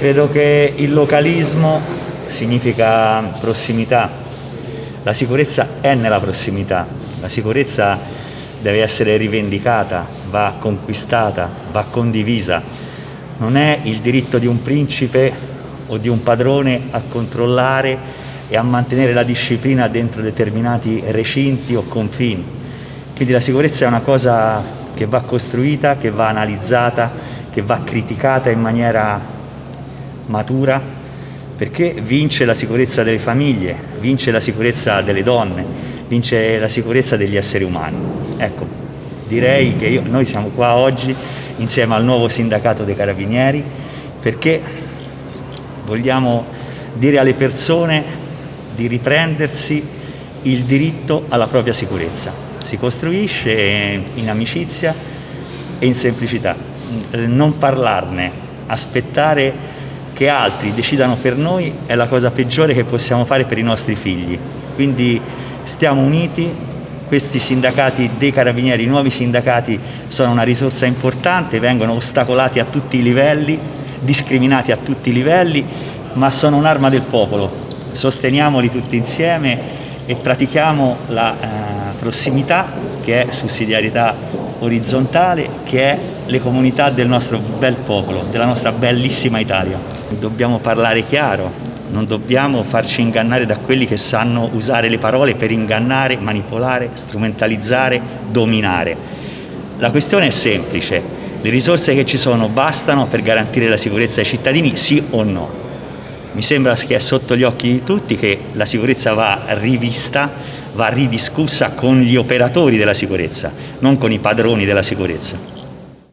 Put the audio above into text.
Credo che il localismo significa prossimità, la sicurezza è nella prossimità, la sicurezza deve essere rivendicata, va conquistata, va condivisa. Non è il diritto di un principe o di un padrone a controllare e a mantenere la disciplina dentro determinati recinti o confini. Quindi la sicurezza è una cosa che va costruita, che va analizzata, che va criticata in maniera matura, perché vince la sicurezza delle famiglie, vince la sicurezza delle donne, vince la sicurezza degli esseri umani. Ecco, direi che io, noi siamo qua oggi insieme al nuovo sindacato dei carabinieri perché vogliamo dire alle persone di riprendersi il diritto alla propria sicurezza. Si costruisce in amicizia e in semplicità. Non parlarne, aspettare che altri decidano per noi è la cosa peggiore che possiamo fare per i nostri figli. Quindi stiamo uniti, questi sindacati dei carabinieri, i nuovi sindacati sono una risorsa importante, vengono ostacolati a tutti i livelli, discriminati a tutti i livelli, ma sono un'arma del popolo. Sosteniamoli tutti insieme e pratichiamo la eh, prossimità che è sussidiarietà orizzontale, che è le comunità del nostro bel popolo, della nostra bellissima Italia. Dobbiamo parlare chiaro, non dobbiamo farci ingannare da quelli che sanno usare le parole per ingannare, manipolare, strumentalizzare, dominare. La questione è semplice, le risorse che ci sono bastano per garantire la sicurezza ai cittadini, sì o no? Mi sembra che è sotto gli occhi di tutti che la sicurezza va rivista, va ridiscussa con gli operatori della sicurezza, non con i padroni della sicurezza.